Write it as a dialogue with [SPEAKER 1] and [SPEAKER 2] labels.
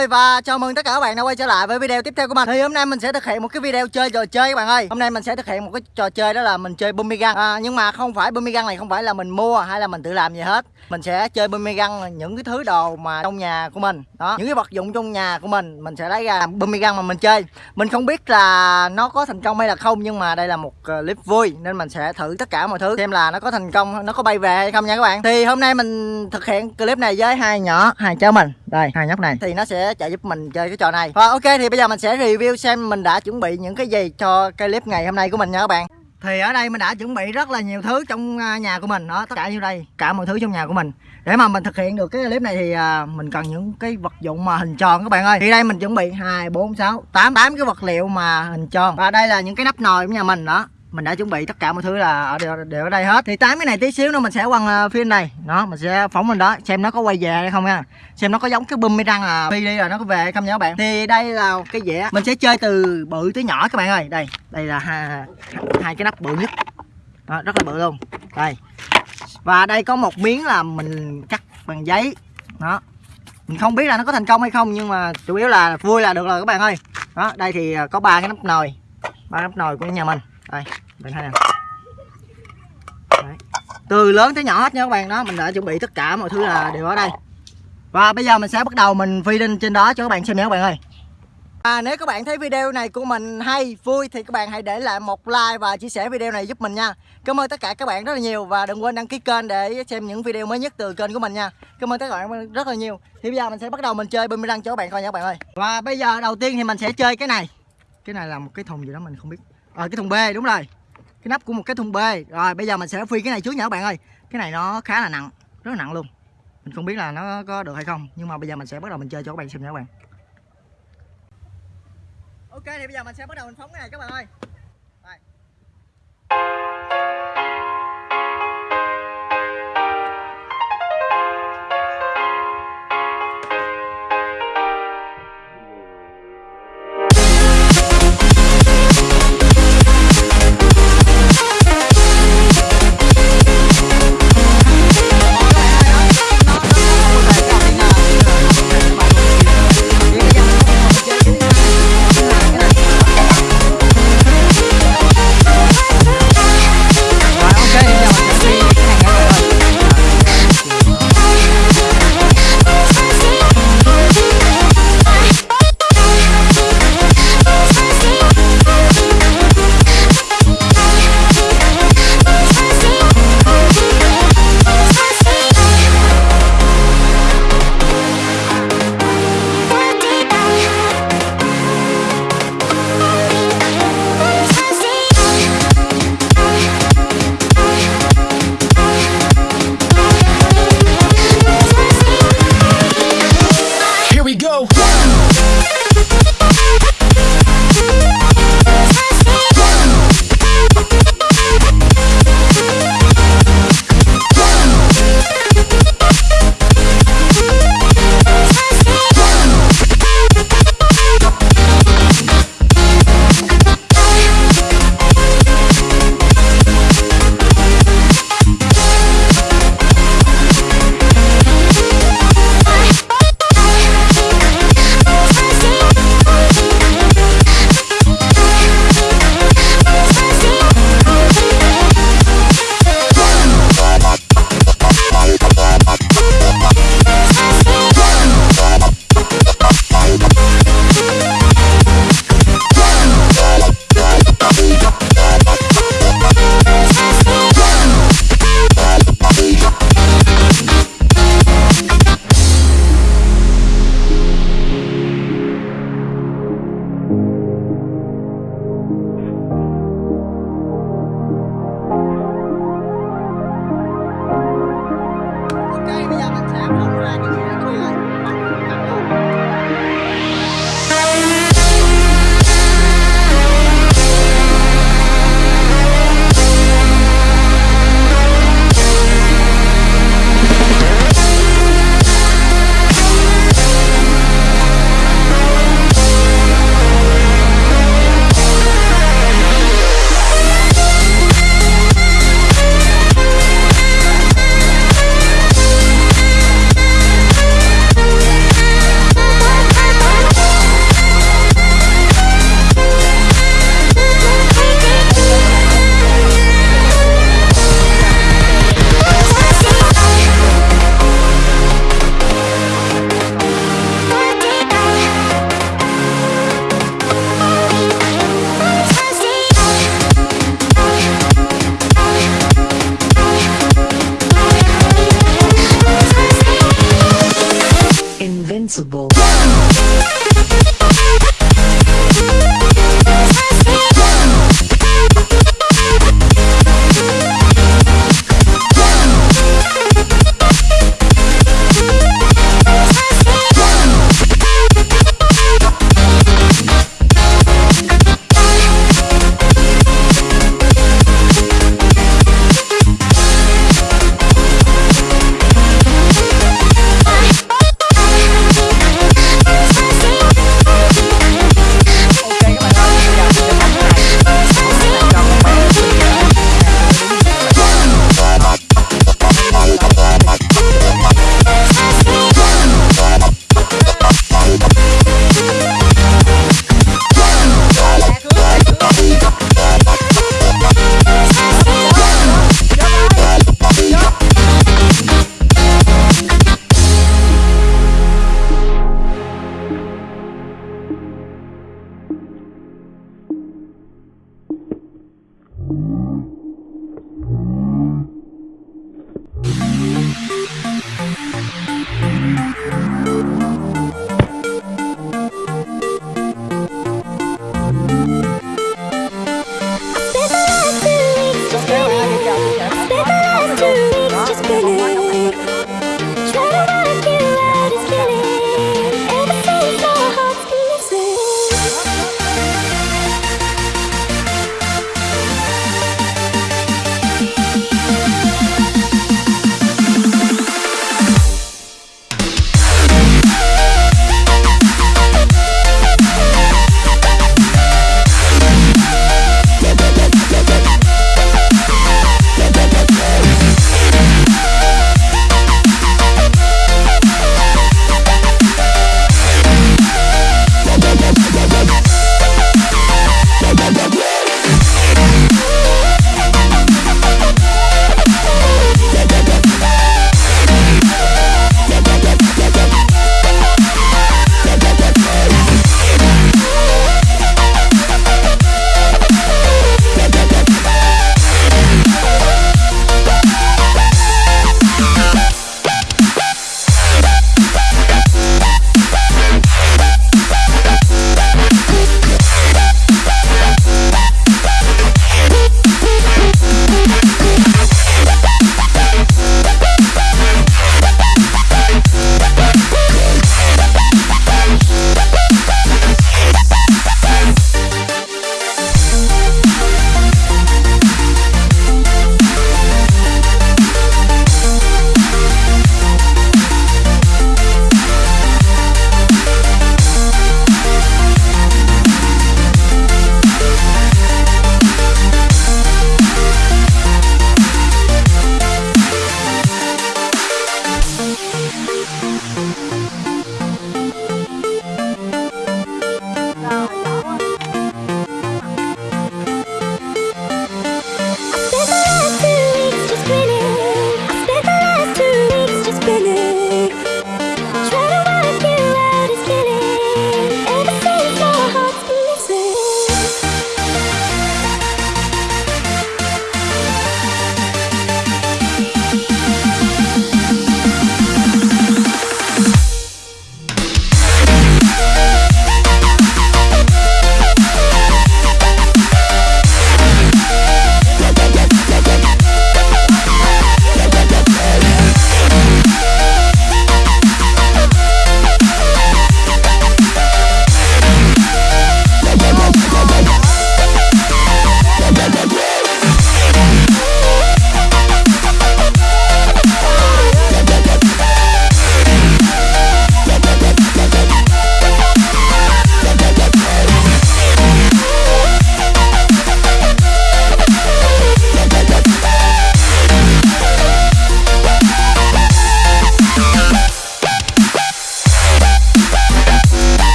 [SPEAKER 1] ơi và chào mừng tất cả các bạn đã quay trở lại với video tiếp theo của mình. Thì hôm nay mình sẽ thực hiện một cái video chơi trò chơi các bạn ơi. Hôm nay mình sẽ thực hiện một cái trò chơi đó là mình chơi Bumigang à, Nhưng mà không phải Bumigang này không phải là mình mua hay là mình tự làm gì hết. Mình sẽ chơi Bumigang là những cái thứ đồ mà trong nhà của mình. Đó, những cái vật dụng trong nhà của mình Mình sẽ lấy ra làm Bumigang mà mình chơi. Mình không biết là nó có thành công hay là không Nhưng mà đây là một ờ, clip vui Nên mình sẽ thử tất cả mọi thứ Xem là nó có thành công, nó có bay về hay không nha các bạn. Thì hôm nay mình thực hiện clip này với hai nhỏ, hai cháu mình. Đây, hai nhóc này. Thì nó sẽ chạy giúp mình chơi cái trò này. Và ok, thì bây giờ mình sẽ review xem mình đã chuẩn bị những cái gì cho cái clip ngày hôm nay của mình nha các bạn. Thì ở đây mình đã chuẩn bị rất là nhiều thứ trong à, nhà của mình đó, tất cả như đây, cả mọi thứ trong nhà của mình. Để mà mình thực hiện được cái clip này thì à, mình cần những cái vật dụng mà hình tròn các bạn ơi. Thì đây mình chuẩn bị hai, bốn, sáu, tám tám cái vật liệu mà hình tròn. Và đây là những cái nắp nồi của nhà mình đó mình đã chuẩn bị tất cả mọi thứ là ở đều, đều ở đây hết. Thì tám cái này tí xíu nữa mình sẽ quăng ờ, phim này. Đó mình sẽ phóng lên đó xem nó có quay về hay không nha xem nó có giống cái bum mi răng à phi đi là nó có về hay không nha các bạn. Thì đây là cái dĩa. Mình sẽ chơi từ bự tới nhỏ các bạn ơi. Đây đây là hai, hai cái nắp bự nhất. Đó, rất là bự luôn. Đây. Và đây có một miếng là mình cắt bằng giấy. Đó. Mình không biết là nó có thành công hay không nhưng mà chủ yếu là vui là được rồi các bạn ơi. Đó đây thì ờ, có ba cái nắp nồi. Ba nắp nồi của nhà mình đây bạn thấy nè. Từ lớn tới nhỏ hết nha các bạn đó mình đã chuẩn bị tất cả mọi thứ là đều ở đây. Và bây giờ mình sẽ bắt đầu mình phi lên trên đó cho các bạn xem nha các bạn ơi. À, nếu các bạn thấy video này của mình hay, vui thì các bạn hãy để lại một like và chia sẻ video này giúp mình nha. Cảm ơn tất cả các bạn rất là nhiều và đừng quên đăng ký kênh để xem những video mới nhất từ kênh của mình nha. Cảm ơn tất cả các bạn rất là nhiều. Thì bây giờ mình sẽ bắt đầu mình chơi boomerang cho các bạn coi nha các bạn ơi. Và bây giờ đầu tiên thì mình sẽ chơi cái này. Cái này là một cái thùng gì đó mình không biết rồi cái thùng B đúng rồi. Cái nắp của một cái thùng B. Rồi bây giờ mình sẽ phi cái này trước nha các bạn ơi. Cái này nó khá là nặng, rất là nặng luôn. Mình không biết là nó có được hay không Nhưng mà bây giờ mình sẽ bắt đầu mình chơi cho các bạn xem nha các bạn. Ok thì bây giờ mình sẽ bắt đầu mình phóng cái này các bạn ơi. invincible.